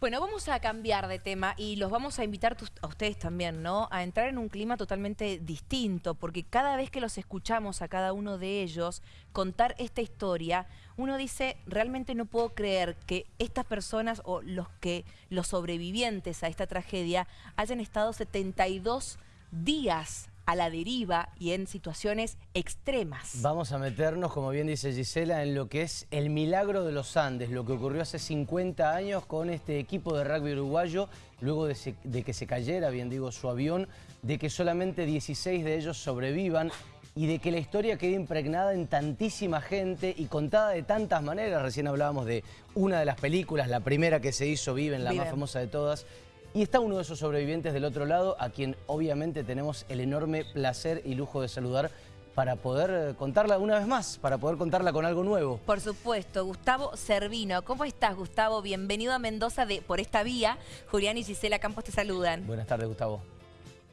Bueno, vamos a cambiar de tema y los vamos a invitar a ustedes también, ¿no? A entrar en un clima totalmente distinto, porque cada vez que los escuchamos a cada uno de ellos contar esta historia, uno dice, realmente no puedo creer que estas personas o los que los sobrevivientes a esta tragedia hayan estado 72 días a la deriva y en situaciones extremas. Vamos a meternos, como bien dice Gisela, en lo que es el milagro de los Andes, lo que ocurrió hace 50 años con este equipo de rugby uruguayo, luego de, de que se cayera, bien digo, su avión, de que solamente 16 de ellos sobrevivan y de que la historia quede impregnada en tantísima gente y contada de tantas maneras. Recién hablábamos de una de las películas, la primera que se hizo, Viven, la más famosa de todas, y está uno de esos sobrevivientes del otro lado, a quien obviamente tenemos el enorme placer y lujo de saludar para poder eh, contarla una vez más, para poder contarla con algo nuevo. Por supuesto, Gustavo Servino. ¿Cómo estás, Gustavo? Bienvenido a Mendoza de, por esta vía. Julián y Gisela Campos te saludan. Buenas tardes, Gustavo.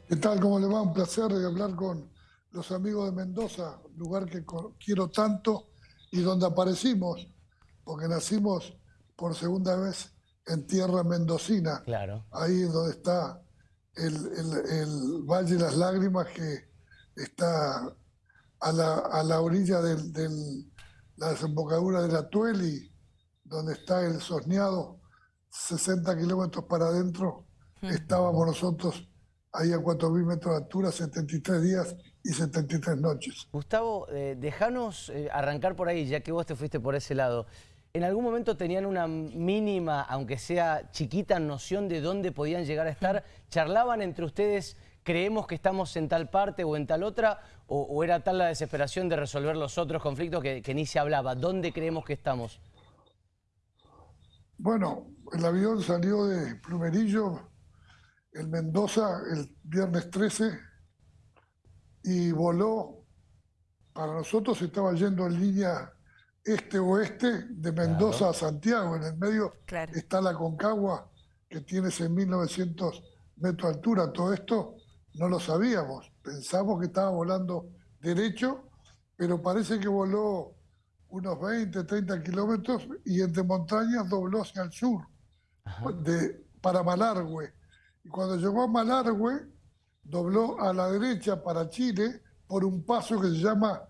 ¿Qué tal? ¿Cómo le va? Un placer hablar con los amigos de Mendoza, lugar que quiero tanto y donde aparecimos, porque nacimos por segunda vez en tierra mendocina. Claro. Ahí donde está el, el, Valle de las Lágrimas, que está a la, a la orilla de la desembocadura de la Tueli, donde está el Sosneado, 60 kilómetros para adentro. Estábamos nosotros ahí a 4.000 metros de altura, 73 días y 73 noches. Gustavo, eh, déjanos eh, arrancar por ahí, ya que vos te fuiste por ese lado. ¿En algún momento tenían una mínima, aunque sea chiquita, noción de dónde podían llegar a estar? ¿Charlaban entre ustedes, creemos que estamos en tal parte o en tal otra? ¿O, era tal la desesperación de resolver los otros conflictos que, ni se hablaba? ¿Dónde creemos que estamos? Bueno, el avión salió de Plumerillo, en Mendoza, el viernes 13, y voló. Para nosotros estaba yendo en línea este-oeste de Mendoza a Santiago. En el medio está la Concagua, que tiene 6.900 metros de altura. Todo esto no lo sabíamos. Pensamos que estaba volando derecho, pero parece que voló unos 20, 30 kilómetros y entre montañas dobló hacia el sur, de, para Malargüe. Y cuando llegó a Malargüe, dobló a la derecha para Chile por un paso que se llama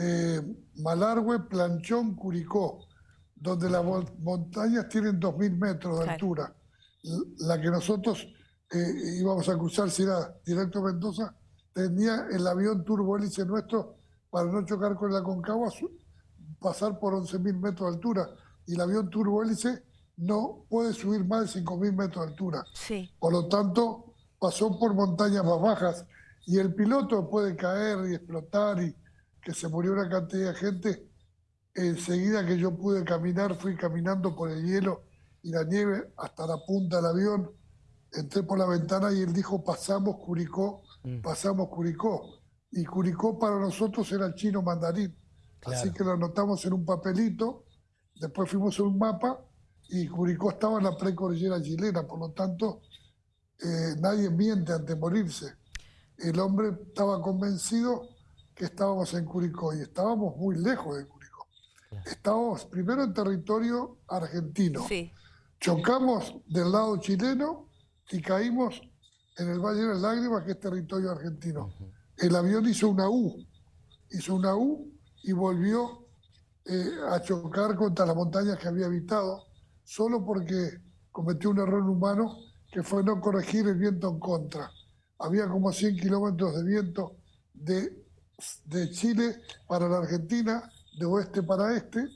eh, Malargüe, Planchón, Curicó, donde las montañas tienen 2.000 metros de altura. La que nosotros eh, íbamos a cruzar, si era directo a Mendoza, tenía el avión turbohélice nuestro para no chocar con la Concagua, pasar por 11.000 metros de altura. Y el avión turbohélice no puede subir más de 5.000 metros de altura. Sí. Por lo tanto, pasó por montañas más bajas. Y el piloto puede caer y explotar y que se murió una cantidad de gente, enseguida que yo pude caminar, fui caminando por el hielo y la nieve hasta la punta del avión, entré por la ventana y él dijo, pasamos Curicó, mm. pasamos Curicó. Y Curicó para nosotros era el chino mandarín. Así que lo anotamos en un papelito, después fuimos a un mapa y Curicó estaba en la precordillera chilena, por lo tanto, eh, nadie miente antes de morirse. El hombre estaba convencido que estábamos en Curicó y estábamos muy lejos de Curicó. Estábamos primero en territorio argentino. Chocamos del lado chileno y caímos en el Valle de las Lágrimas, que es territorio argentino. El avión hizo una U, hizo una U y volvió eh, a chocar contra las montañas que había habitado, solo porque cometió un error humano que fue no corregir el viento en contra. Había como 100 kilómetros de viento de de Chile para la Argentina, de oeste para este,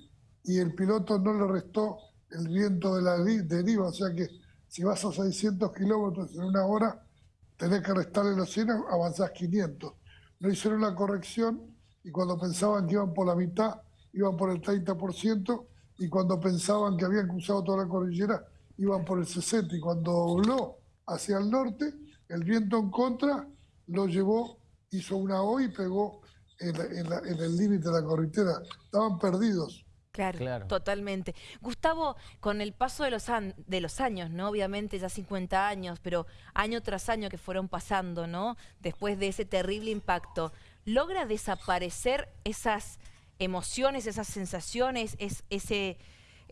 y el piloto no le restó el viento de la deriva, o sea que si vas a 600 kilómetros en una hora, tenés que restarle los 100, avanzás 500. No hicieron la corrección y cuando pensaban que iban por la mitad, iban por el 30%, y cuando pensaban que habían cruzado toda la cordillera, iban por el 60%, y cuando dobló hacia el norte, el viento en contra lo llevó hizo una O y pegó en, el límite de la corritera. Estaban perdidos. Claro, totalmente. Gustavo, con el paso de los, de los años, ¿no? Obviamente ya 50 años, pero año tras año que fueron pasando, ¿no? Después de ese terrible impacto, ¿logra desaparecer esas emociones, esas sensaciones, es, ese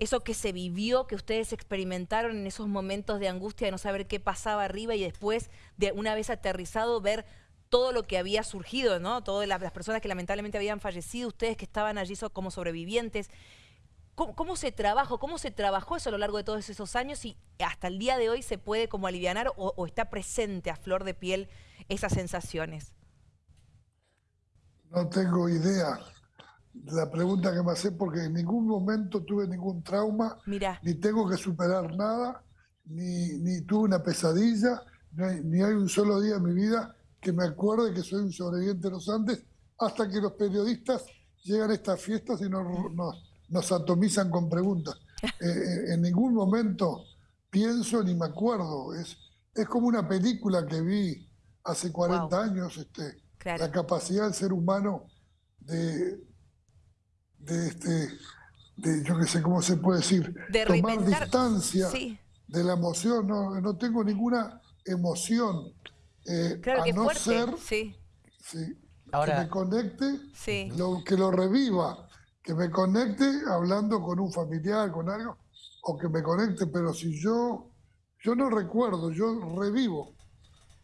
eso que se vivió, que ustedes experimentaron en esos momentos de angustia de no saber qué pasaba arriba y después, de una vez aterrizado, ver todo lo que había surgido, ¿no? Todas las, personas que lamentablemente habían fallecido, ustedes que estaban allí como sobrevivientes. ¿Cómo, se trabajó? ¿Cómo se trabajó eso a lo largo de todos esos años y hasta el día de hoy se puede como aliviar o, o está presente a flor de piel esas sensaciones? No tengo idea la pregunta que me hace porque en ningún momento tuve ningún trauma, ni tengo que superar nada, ni, ni tuve una pesadilla, ni hay, un solo día en mi vida que me acuerde que soy un sobreviviente de los Andes, hasta que los periodistas llegan a estas fiestas y nos, nos, atomizan con preguntas. Eh, eh, en ningún momento pienso ni me acuerdo. Es, es como una película que vi hace 40 años, este, la capacidad del ser humano de, de este, de, yo qué sé cómo se puede decir, de tomar distancia de la emoción. No, no tengo ninguna emoción. Eh, a no ser sí. Ahora, que me conecte, lo, que lo reviva, que me conecte hablando con un familiar, con algo, o que me conecte, pero si yo, yo no recuerdo, yo revivo.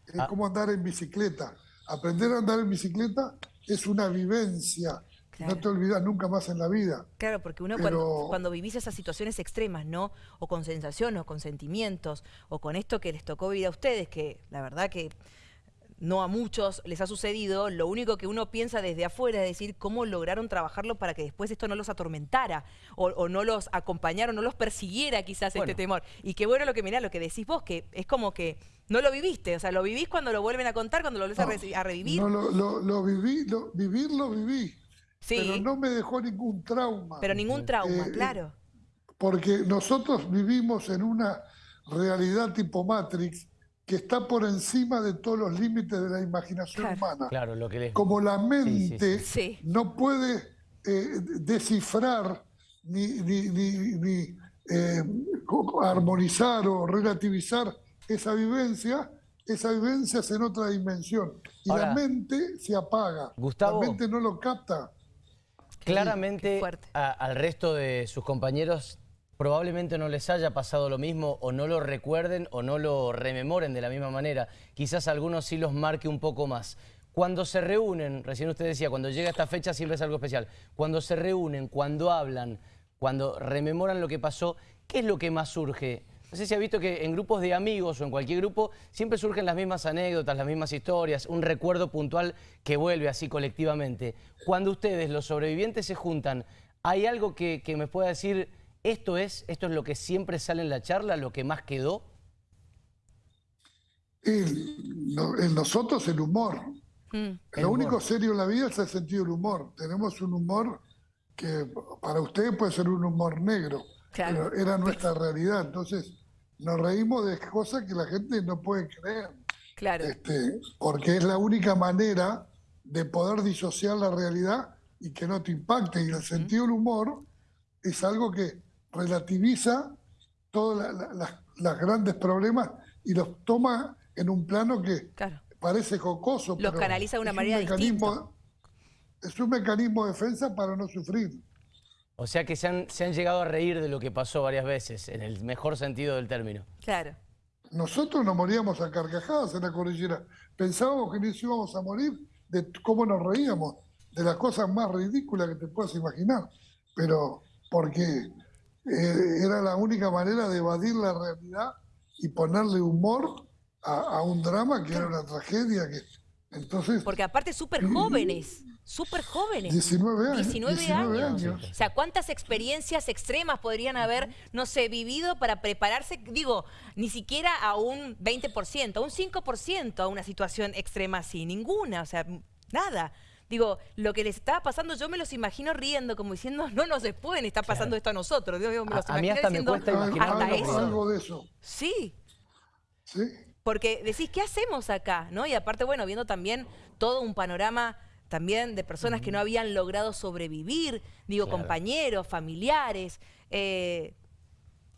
Es ah. como andar en bicicleta. Aprender a andar en bicicleta es una vivencia no te olvidas nunca más en la vida. Claro, porque uno cuando, vivís esas situaciones extremas, ¿no? O con sensaciones, o con sentimientos, o con esto que les tocó vivir a ustedes, que la verdad que no a muchos les ha sucedido, lo único que uno piensa desde afuera es decir cómo lograron trabajarlo para que después esto no los atormentara o, no los acompañara o no los persiguiera quizás este temor. Y qué bueno lo que mirá, lo que decís vos, que es como que no lo viviste, o sea, lo vivís cuando lo vuelven a contar, cuando lo vuelves a, revivir. No, lo, lo, viví, lo, vivir lo Pero no me dejó ningún trauma. Pero ningún trauma, eh, claro. Porque nosotros vivimos en una realidad tipo Matrix que está por encima de todos los límites de la imaginación humana. Claro, lo que Como la mente no puede eh, descifrar ni, ni, eh, armonizar o relativizar esa vivencia, esa vivencia es en otra dimensión. Y la mente se apaga. Gustavo, la mente no lo capta. Claramente al resto de sus compañeros probablemente no les haya pasado lo mismo o no lo recuerden o no lo rememoren de la misma manera. Quizás algunos sí los marque un poco más. Cuando se reúnen, recién usted decía, cuando llega esta fecha siempre es algo especial. Cuando se reúnen, cuando hablan, cuando rememoran lo que pasó, ¿qué es lo que más surge? No sé si ha visto que en grupos de amigos o en cualquier grupo siempre surgen las mismas anécdotas, las mismas historias, un recuerdo puntual que vuelve así colectivamente. Cuando ustedes, los sobrevivientes, se juntan, ¿hay algo que, me pueda decir, esto es, esto es lo que siempre sale en la charla, lo que más quedó? en nosotros el humor. Mm. Lo único serio en la vida es el sentido del humor. Tenemos un humor que para ustedes puede ser un humor negro pero era nuestra realidad. Entonces, nos reímos de cosas que la gente no puede creer. Claro. Este, porque es la única manera de poder disociar la realidad y que no te impacte. Y el sentido del humor es algo que relativiza todos los grandes problemas y los toma en un plano que parece jocoso. Los canaliza de una manera distinta. Es un mecanismo de defensa para no sufrir. O sea que se han, se han llegado a reír de lo que pasó varias veces, en el mejor sentido del término. Claro. Nosotros nos moríamos a carcajadas en la cordillera. Pensábamos que nos íbamos a morir de cómo nos reíamos, de las cosas más ridículas que te puedas imaginar. Pero porque eh, era la única manera de evadir la realidad y ponerle humor a, un drama que era una tragedia. que Entonces, Porque aparte súper jóvenes súper jóvenes. 19 años. 19, años. O sea, ¿cuántas experiencias extremas podrían haber, no sé, vivido para prepararse, digo, ni siquiera a un 20%, a un 5% a una situación extrema así? Ninguna, o sea, nada. Digo, lo que les estaba pasando, yo me los imagino riendo, como diciendo, no nos pueden estar pasando esto a nosotros. Digo, me los a, mí hasta me cuesta imaginar algo de eso. Sí. Sí. Porque decís, ¿qué hacemos acá? ¿No? Y aparte, bueno, viendo también todo un panorama también de personas que no habían logrado sobrevivir, digo, compañeros, familiares. Eh,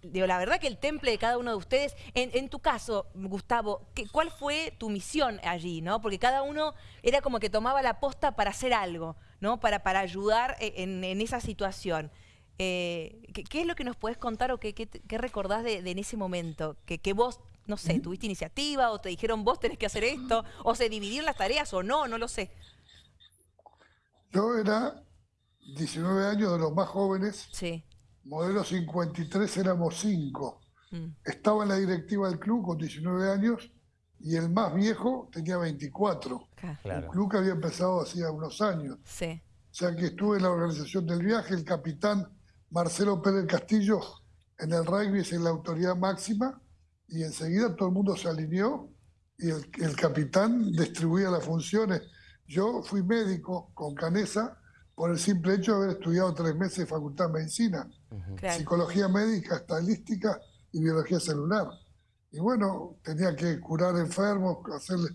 digo, la verdad que el temple de cada uno de ustedes, en, tu caso, Gustavo, ¿cuál fue tu misión allí? ¿no? Porque cada uno era como que tomaba la posta para hacer algo, ¿no? para, para ayudar e, en, esa situación. Eh, ¿qué, es lo que nos puedes contar o qué, qué, recordás de, en ese momento? Que, que vos, no sé, tuviste iniciativa o te dijeron vos tenés que hacer esto, o se dividieron las tareas o no, no lo sé. Yo era 19 años de los más jóvenes. Sí. Modelo 53 éramos 5. Mm. Estaba en la directiva del club con 19 años y el más viejo tenía 24. El club que había empezado hacía unos años. Sí. O sea que estuve en la organización del viaje, el capitán Marcelo Pérez Castillo en el rugby es en la autoridad máxima y enseguida todo el mundo se alineó y el, capitán distribuía las funciones. Yo fui médico con Canesa por el simple hecho de haber estudiado tres meses de Facultad de Medicina, Psicología Médica, Estadística y Biología Celular. Y bueno, tenía que curar enfermos, hacerle,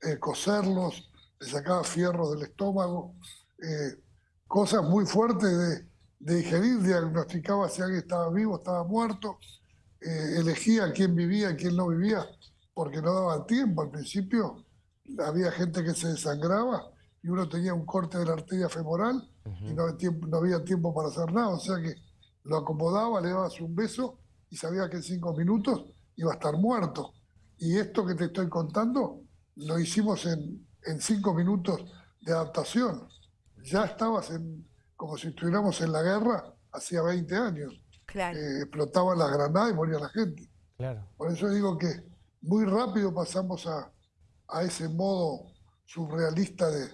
eh, coserlos, le sacaba fierros del estómago, eh, cosas muy fuertes de, de digerir, diagnosticaba si alguien estaba vivo, estaba muerto, eh, elegía quién vivía, quién no vivía, porque no daba tiempo. Al principio había gente que se desangraba y uno tenía un corte de la arteria femoral y no, no, había tiempo para hacer nada. O sea que lo acomodaba, le daba un beso y sabía que en cinco minutos iba a estar muerto. Y esto que te estoy contando lo hicimos en, en cinco minutos de adaptación. Ya estabas en, como si estuviéramos en la guerra hacía 20 años. Claro. Eh, explotaban las granadas y moría la gente. Claro. Por eso digo que muy rápido pasamos a, a ese modo surrealista de,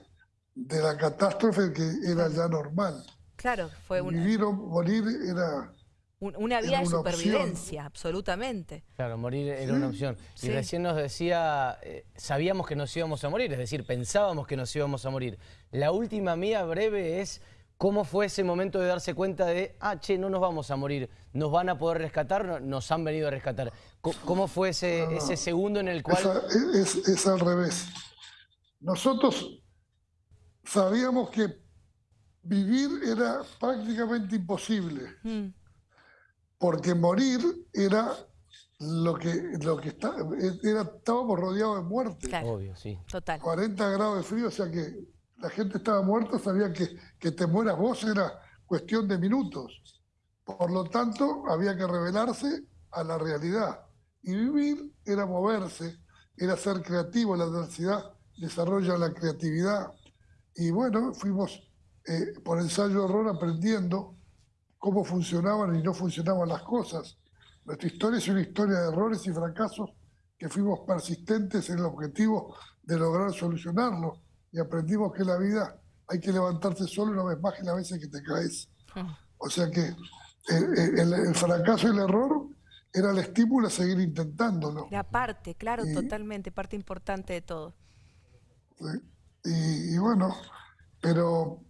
de, la catástrofe que era ya normal. Claro, fue un... Vivir o morir era... una vida de supervivencia, absolutamente. Claro, morir era una opción. Y recién nos decía, eh, sabíamos que nos íbamos a morir, es decir, pensábamos que nos íbamos a morir. La última mía breve es ¿Cómo fue ese momento de darse cuenta de, ah, che, no nos vamos a morir, nos van a poder rescatar, nos han venido a rescatar? ¿Cómo fue ese, ese segundo en el cual...? Es, al revés. Nosotros sabíamos que vivir era prácticamente imposible, mm. porque morir era lo que, lo que está, era, estábamos rodeados de muerte. Obvio, sí. Total. 40 grados de frío, o sea que la gente estaba muerta, sabía que, que te mueras vos era cuestión de minutos. Por lo tanto, había que revelarse a la realidad. Y vivir era moverse, era ser creativo. La adversidad desarrolla la creatividad. Y bueno, fuimos eh, por ensayo-error aprendiendo cómo funcionaban y no funcionaban las cosas. Nuestra historia es una historia de errores y fracasos que fuimos persistentes en el objetivo de lograr solucionarlo y aprendimos que la vida hay que levantarse solo una vez más que las veces que te caes. Ah. O sea que el, fracaso y el error era el estímulo a seguir intentándolo. La parte, claro, totalmente, parte importante de todo. Y, bueno, pero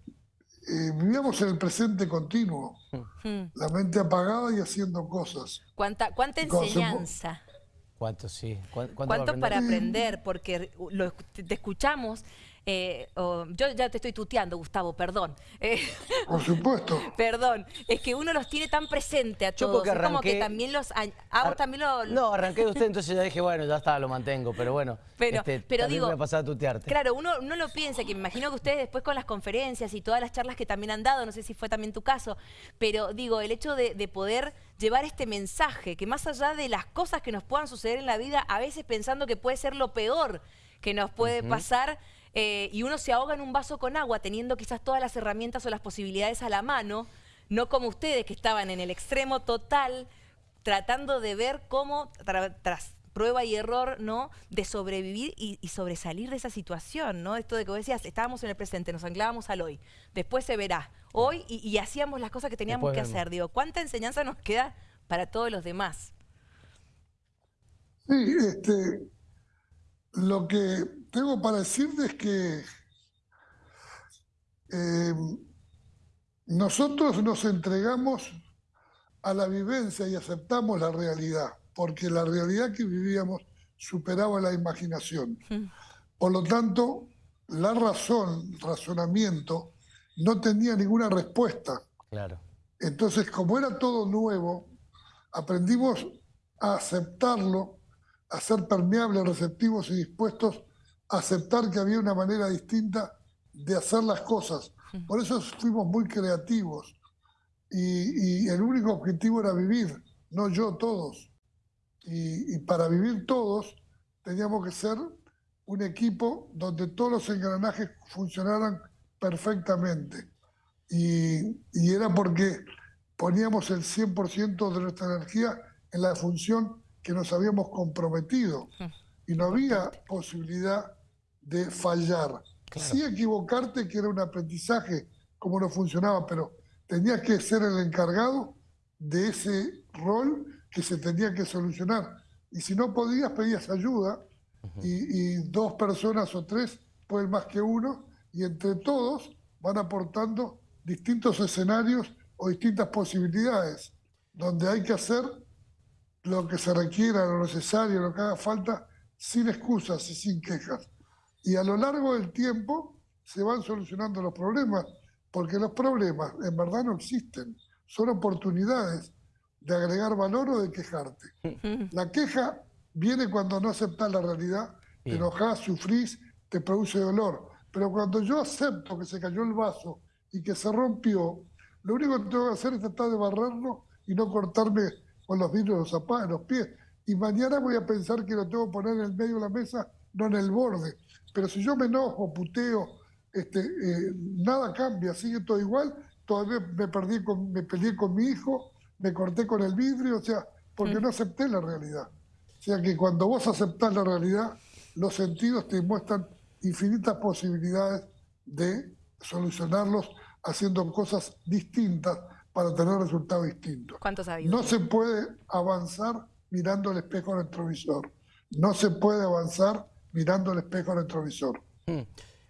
eh, vivíamos en el presente continuo, hmm. la mente apagada y haciendo cosas. ¿Cuánta, cuánta enseñanza? ¿Cuánto, sí? ¿Cuánto, para aprender? Porque lo, te escuchamos eh, yo ya te estoy tuteando, Gustavo, perdón. Eh, Por supuesto. perdón. Es que uno los tiene tan presente a todos. Yo como que también los... Ah, también lo... No, arranqué de usted, entonces ya dije, bueno, ya está, lo mantengo. Pero bueno, pero, este, pero digo, voy a pasar a tutearte. Claro, uno no lo piensa, que me imagino que ustedes después con las conferencias y todas las charlas que también han dado, no sé si fue también tu caso, pero digo, el hecho de, poder llevar este mensaje, que más allá de las cosas que nos puedan suceder en la vida, a veces pensando que puede ser lo peor que nos puede pasar, eh, y uno se ahoga en un vaso con agua teniendo quizás todas las herramientas o las posibilidades a la mano, no como ustedes que estaban en el extremo total, tratando de ver cómo, tras prueba y error, ¿no? De sobrevivir y, sobresalir de esa situación, ¿no? Esto de que vos decías, estábamos en el presente, nos anclábamos al hoy, después se verá, hoy, y, hacíamos las cosas que teníamos que hacer. Digo, ¿cuánta enseñanza nos queda para todos los demás? Sí, este, lo que tengo para decirte es que eh, nosotros nos entregamos a la vivencia y aceptamos la realidad, porque la realidad que vivíamos superaba la imaginación. Por lo tanto, la razón, razonamiento, no tenía ninguna respuesta. Claro. Entonces, como era todo nuevo, aprendimos a aceptarlo a ser permeables, receptivos y dispuestos a aceptar que había una manera distinta de hacer las cosas. Por eso fuimos muy creativos. y, y el único objetivo era vivir, no yo, todos. Y, y para vivir todos teníamos que ser un equipo donde todos los engranajes funcionaran perfectamente. Y, y era porque poníamos el 100% de nuestra energía en la función que nos habíamos comprometido. Y no había posibilidad de fallar. Sí equivocarte, que era un aprendizaje, como no funcionaba, pero tenías que ser el encargado de ese rol que se tenía que solucionar. Y si no podías, pedías ayuda y, dos personas o tres pueden más que uno y entre todos van aportando distintos escenarios o distintas posibilidades donde hay que hacer lo que se requiera, lo necesario, lo que haga falta, sin excusas y sin quejas. Y a lo largo del tiempo se van solucionando los problemas, porque los problemas en verdad no existen, son oportunidades de agregar valor o de quejarte. La queja viene cuando no aceptas la realidad, te enojas, sufrís, te produce dolor. Pero cuando yo acepto que se cayó el vaso y que se rompió, lo único que tengo que hacer es tratar de barrerlo y no cortarme con los vidrios de los zapatos, los pies. Y mañana voy a pensar que lo tengo que poner en el medio de la mesa, no en el borde. Pero si yo me enojo, puteo, este, eh, nada cambia, sigue todo igual. Todavía me, perdí con, me peleé con mi hijo, me corté con el vidrio, o sea, porque no acepté la realidad. O sea que cuando vos aceptás la realidad, los sentidos te muestran infinitas posibilidades de solucionarlos haciendo cosas distintas para tener resultados distintos. ¿Cuántos No se puede avanzar mirando el espejo retrovisor. No se puede avanzar mirando el espejo retrovisor. Hmm.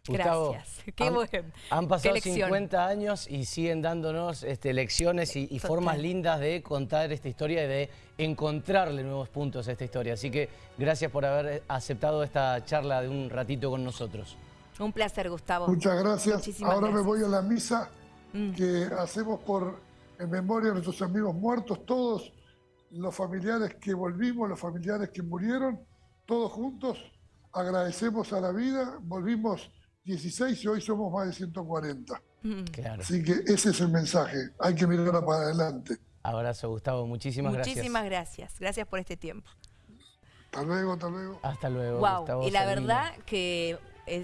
Gustavo, Gracias. Qué han, han pasado 50 años y siguen dándonos este, lecciones y, formas lindas de contar esta historia y de encontrarle nuevos puntos a esta historia. Así que gracias por haber aceptado esta charla de un ratito con nosotros. Un placer, Gustavo. Muchas gracias. Ahora me voy a la misa mm. que hacemos por en memoria de nuestros amigos muertos, todos los familiares que volvimos, los familiares que murieron, todos juntos agradecemos a la vida, volvimos 16 y hoy somos más de 140. Mm. Claro. Así que ese es el mensaje, hay que mirar para adelante. Abrazo, Gustavo, muchísimas, gracias. Muchísimas gracias, gracias por este tiempo. Hasta luego, hasta luego. Hasta luego, wow. Y la verdad que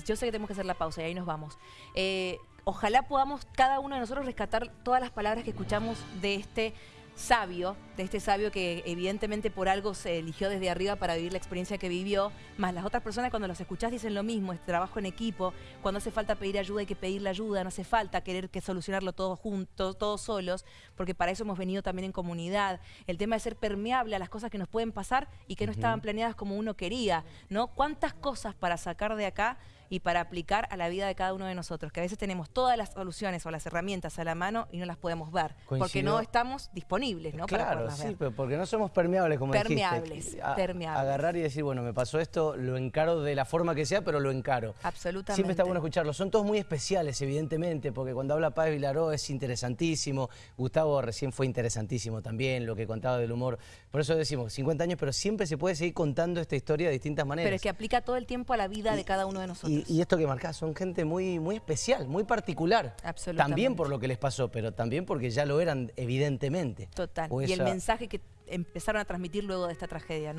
yo sé que tenemos que hacer la pausa y ahí nos vamos. Eh, ojalá podamos cada uno de nosotros rescatar todas las palabras que escuchamos de este sabio, de este sabio que evidentemente por algo se eligió desde arriba para vivir la experiencia que vivió, más las otras personas cuando los escuchás dicen lo mismo, es trabajo en equipo, cuando hace falta pedir ayuda hay que pedir la ayuda, no hace falta querer que solucionarlo todos juntos, todos solos, porque para eso hemos venido también en comunidad. El tema de ser permeable a las cosas que nos pueden pasar y que no estaban planeadas como uno quería, ¿no? ¿Cuántas cosas para sacar de acá y para aplicar a la vida de cada uno de nosotros, que a veces tenemos todas las soluciones o las herramientas a la mano y no las podemos ver, porque no estamos disponibles, ¿no? Claro, sí, pero porque no somos permeables, como permeables, dijiste. permeables. Agarrar y decir, bueno, me pasó esto, lo encaro de la forma que sea, pero lo encaro. Absolutamente. Siempre está bueno escucharlo. Son todos muy especiales, evidentemente, porque cuando habla Paz Vilaró es interesantísimo. Gustavo recién fue interesantísimo también, lo que contaba del humor. Por eso decimos, 50 años, pero siempre se puede seguir contando esta historia de distintas maneras. Pero es que aplica todo el tiempo a la vida de cada uno de nosotros. Y, esto que marcás, son gente muy, muy especial, muy particular. También por lo que les pasó, pero también porque ya lo eran evidentemente. Total. y el mensaje que empezaron a transmitir luego de esta tragedia, ¿no?